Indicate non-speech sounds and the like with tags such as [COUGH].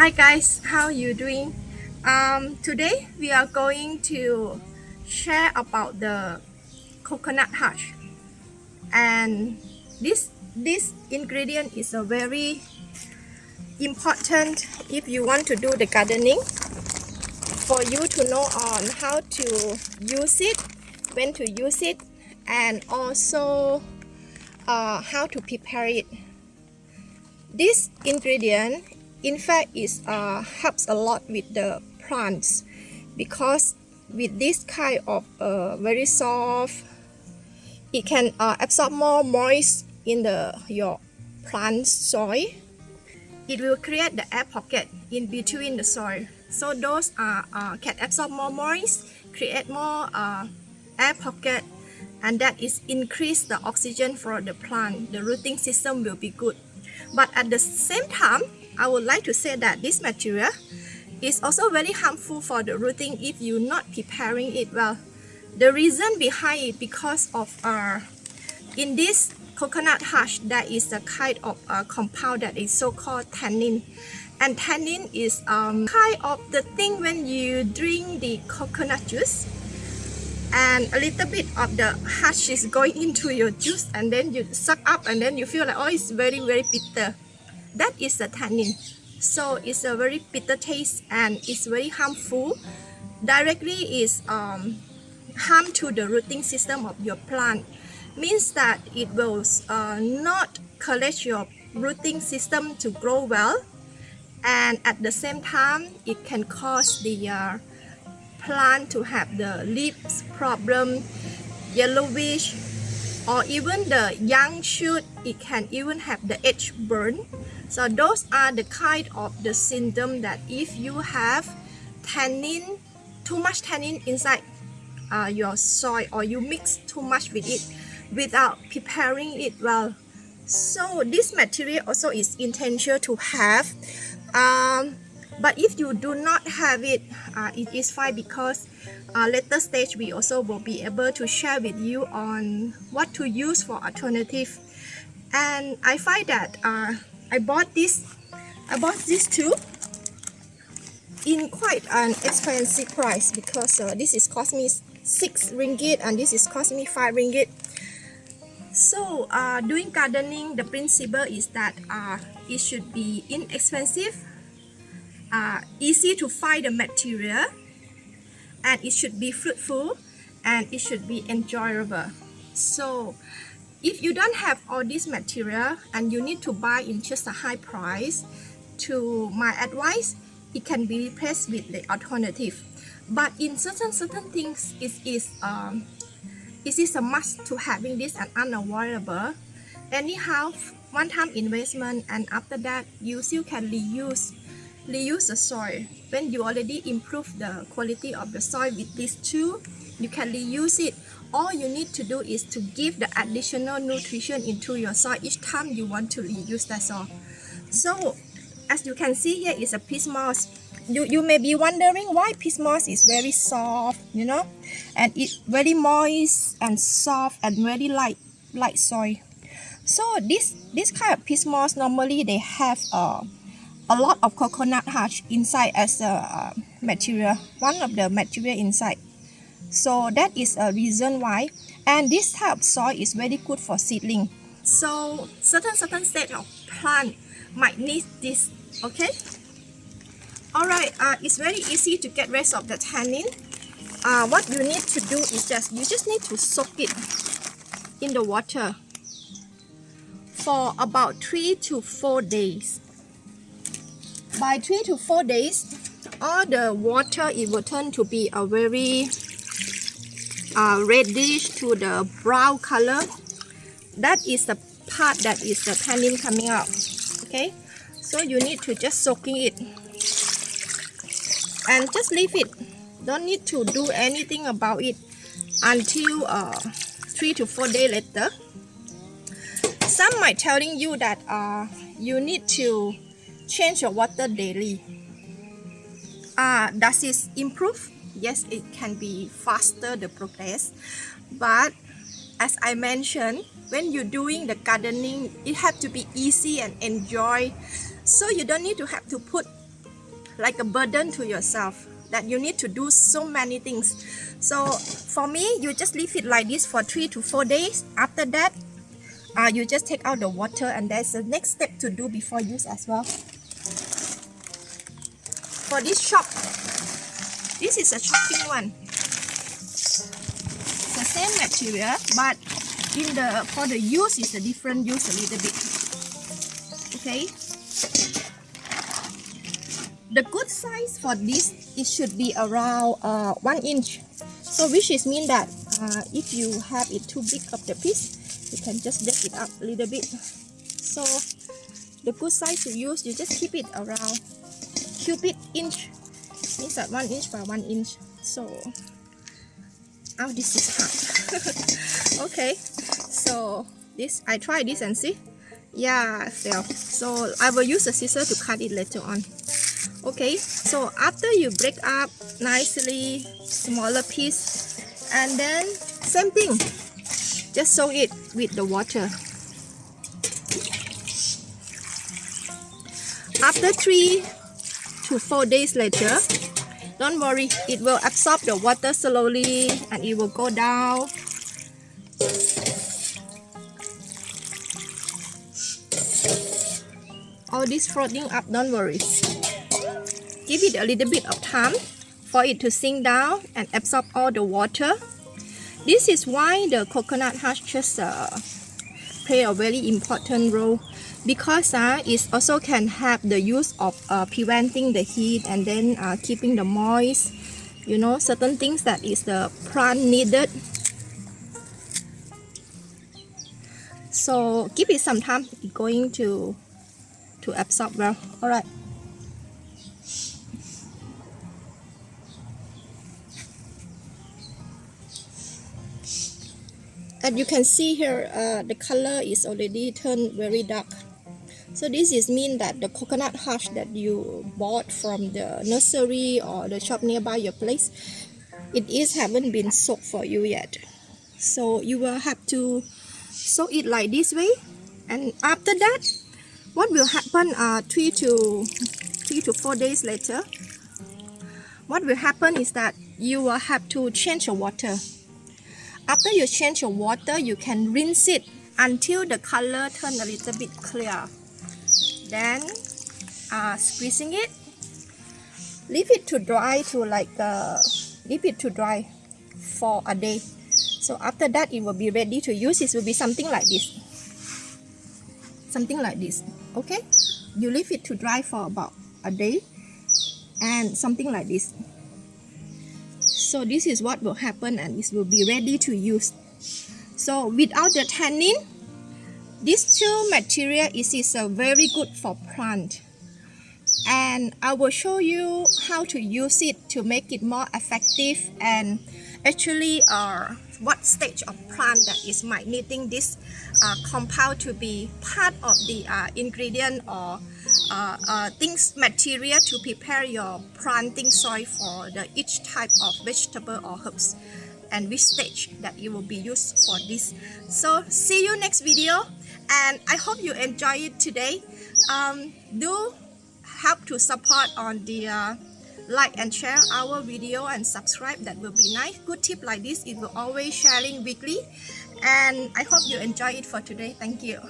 Hi guys, how are you doing? Um, today we are going to share about the coconut husk. And this this ingredient is a very important if you want to do the gardening for you to know on how to use it when to use it and also uh, how to prepare it. This ingredient in fact it uh, helps a lot with the plants because with this kind of uh, very soft it can uh, absorb more moist in the your plant soil. It will create the air pocket in between the soil. So those are uh, can absorb more moist create more uh, air pocket and that is increase the oxygen for the plant. The rooting system will be good. But at the same time I would like to say that this material is also very harmful for the rooting if you're not preparing it well. The reason behind it because of uh, in this coconut husk there is a kind of uh, compound that is so called tannin. And tannin is um, kind of the thing when you drink the coconut juice and a little bit of the husk is going [LAUGHS] into your juice and then you suck up and then you feel like oh it's very very bitter that is the tannin. So it's a very bitter taste and it's very harmful. Directly is um, harm to the rooting system of your plant. Means that it will uh, not collect your rooting system to grow well and at the same time it can cause the uh, plant to have the leaves problem yellowish or even the young shoot it can even have the edge burn. So those are the kind of the symptom that if you have tannin too much tannin inside uh, your soil or you mix too much with it without preparing it well. So this material also is intentional to have um, but if you do not have it uh, it is fine because uh, later stage we also will be able to share with you on what to use for alternative. And I find that uh, I bought this I bought these two in quite an expensive price because uh, this is cost me 6 ringgit and this is cost me 5 ringgit. So uh, doing gardening the principle is that uh, it should be inexpensive uh, easy to find the material and it should be fruitful and it should be enjoyable. So if you don't have all this material and you need to buy in just a high price to my advice it can be replaced with the alternative. But in certain certain things it is um it is a must to having this and unavoidable. Anyhow one time investment and after that you still can reuse reuse the soil. When you already improve the quality of the soil with these two you can reuse it. All you need to do is to give the additional nutrition into your soil each time you want to reuse that soil. so as you can see here is a peat moss. You you may be wondering why peat moss is very soft you know? And it very moist and soft and very light light soil. So this this kind of peat moss normally they have uh, a lot of coconut husk inside as a uh, material one of the material inside. So that is a reason why. And this type of soil is very good for seedling. So certain certain stage of plant might need this okay? All right uh, it's very easy to get rid of the tannin. Uh, what you need to do is just you just need to soak it in the water for about three to four days by three to four days all the water it will turn to be a very uh, reddish to the brown color. That is the part that is the tannin coming out okay? So you need to just soaking it. And just leave it. Don't need to do anything about it until uh, three to four days later. Some might telling you that uh, you need to change your water daily. Uh, does it improve? Yes it can be faster the progress. But as I mentioned when you're doing the gardening it have to be easy and enjoy. So you don't need to have to put like a burden to yourself that you need to do so many things. So for me you just leave it like this for three to four days. After that uh, you just take out the water and there's the next step to do before use as well for this shop this is a chopping one. It's the same material but in the for the use is a different use a little bit. Okay? The good size for this it should be around uh, one inch. So which is mean that uh, if you have it too big of the piece you can just break it up a little bit. So the good size to use you just keep it around cubit inch. Means that one inch by one inch. So oh this is hard. [LAUGHS] Okay so this I try this and see. Yeah fail. So I will use a scissor to cut it later on. Okay so after you break up nicely smaller piece and then same thing. Just soak it with the water. After three to four days later don't worry it will absorb the water slowly and it will go down all this floating up don't worry give it a little bit of time for it to sink down and absorb all the water. This is why the coconut husk just uh, play a very important role because uh, it also can help the use of uh, preventing the heat and then uh, keeping the moist you know certain things that is the plant needed. So give it some time. It's going to to absorb well. All right as you can see here uh, the color is already turned very dark. So this is mean that the coconut husk that you bought from the nursery or the shop nearby your place it is haven't been soaked for you yet. So you will have to soak it like this way. And after that what will happen uh, three to three to four days later what will happen is that you will have to change your water after you change your water, you can rinse it until the color turn a little bit clear. Then uh, squeezing it, leave it to dry to like uh, leave it to dry for a day. So after that, it will be ready to use. It will be something like this. Something like this. Okay, you leave it to dry for about a day and something like this so this is what will happen and this will be ready to use. So without the tannin this two material is, is a very good for plant. And I will show you how to use it to make it more effective and actually uh, what stage of plant that is might needing this uh, compound to be part of the uh, ingredient or uh, uh, things material to prepare your planting soil for the each type of vegetable or herbs and which stage that it will be used for this. So see you next video and I hope you enjoy it today. Um, do help to support on the uh, like and share our video and subscribe. That will be nice. Good tip like this it will always sharing weekly. And i hope you enjoy it for today. Thank you.